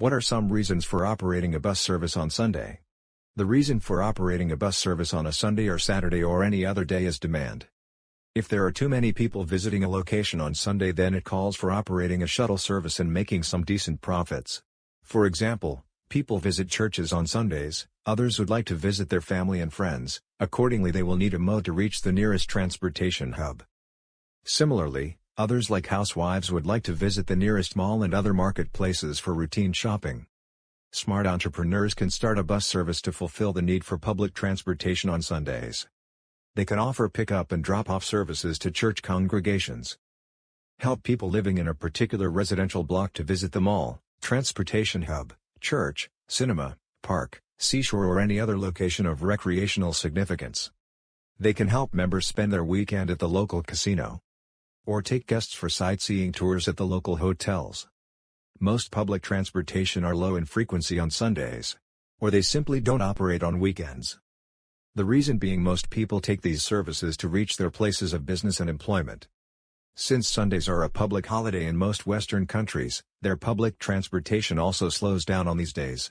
What are some reasons for operating a bus service on Sunday? The reason for operating a bus service on a Sunday or Saturday or any other day is demand. If there are too many people visiting a location on Sunday then it calls for operating a shuttle service and making some decent profits. For example, people visit churches on Sundays, others would like to visit their family and friends, accordingly they will need a mode to reach the nearest transportation hub. Similarly, others like housewives would like to visit the nearest mall and other marketplaces for routine shopping. Smart entrepreneurs can start a bus service to fulfill the need for public transportation on Sundays. They can offer pick-up and drop-off services to church congregations. Help people living in a particular residential block to visit the mall, transportation hub, church, cinema, park, seashore or any other location of recreational significance. They can help members spend their weekend at the local casino. Or take guests for sightseeing tours at the local hotels. Most public transportation are low in frequency on Sundays. Or they simply don't operate on weekends. The reason being most people take these services to reach their places of business and employment. Since Sundays are a public holiday in most Western countries, their public transportation also slows down on these days.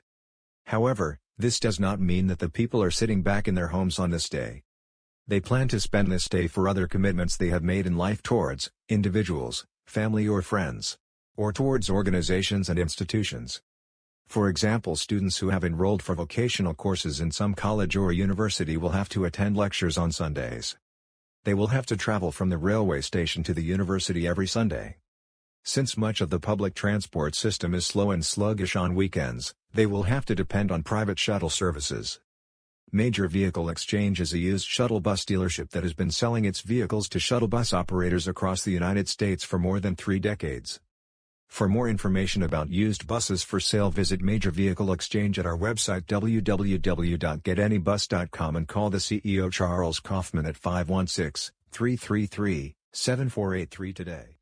However, this does not mean that the people are sitting back in their homes on this day. They plan to spend this day for other commitments they have made in life towards individuals, family or friends or towards organizations and institutions. For example students who have enrolled for vocational courses in some college or university will have to attend lectures on Sundays. They will have to travel from the railway station to the university every Sunday. Since much of the public transport system is slow and sluggish on weekends, they will have to depend on private shuttle services. Major Vehicle Exchange is a used shuttle bus dealership that has been selling its vehicles to shuttle bus operators across the United States for more than three decades. For more information about used buses for sale visit Major Vehicle Exchange at our website www.getanybus.com and call the CEO Charles Kaufman at 516-333-7483 today.